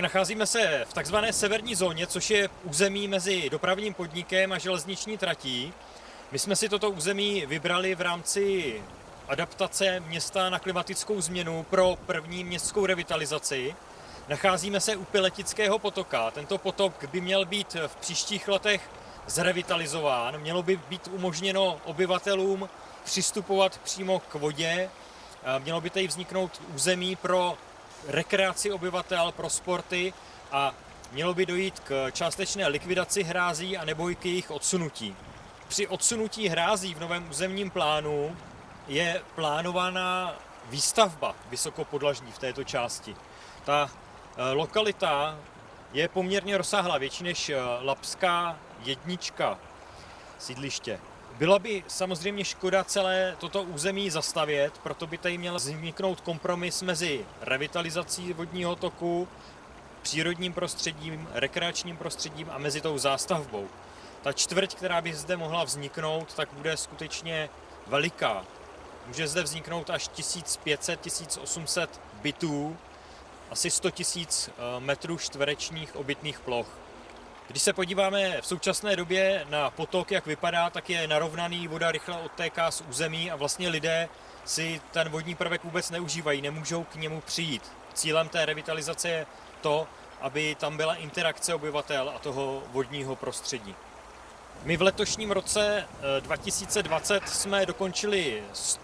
Nacházíme se v takzvané severní zóně, což je území mezi dopravním podnikem a železniční tratí. My jsme si toto území vybrali v rámci adaptace města na klimatickou změnu pro první městskou revitalizaci. Nacházíme se u Piletického potoka. Tento potok by měl být v příštích letech zrevitalizován. Mělo by být umožněno obyvatelům přistupovat přímo k vodě. Mělo by tady vzniknout území pro rekreaci obyvatel, pro sporty a mělo by dojít k částečné likvidaci hrází a nebo k jejich odsunutí. Při odsunutí hrází v novém územním plánu je plánovaná výstavba vysokopodlažní v této části. Ta eh, lokalita je poměrně rozsáhlá, větší než eh, Lapská jednička sídliště. Byla by samozřejmě škoda celé toto území zastavět, proto by tady měl vzniknout kompromis mezi revitalizací vodního toku, přírodním prostředím, rekreačním prostředím a mezi tou zástavbou. Ta čtvrť, která by zde mohla vzniknout, tak bude skutečně veliká. Může zde vzniknout až 1500-1800 bytů, asi 100 000 eh, metrů čtverečních obytných ploch. Když se podíváme v současné době na potok, jak vypadá, tak je narovnaný, voda rychle odtéká z území a vlastně lidé si ten vodní prvek vůbec neužívají, nemůžou k němu přijít. Cílem té revitalizace je to, aby tam byla interakce obyvatel a toho vodního prostředí. My v letošním roce 2020 eh, jsme dokončili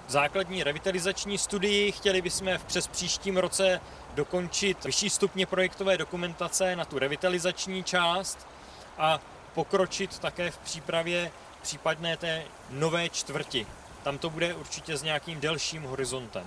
základní revitalizační studii. Chtěli bychom v přes příštím roce dokončit vyšší stupně projektové dokumentace na tu revitalizační část a pokročit také v přípravě případné té nové čtvrti. Tam to bude určitě s nějakým delším horizontem.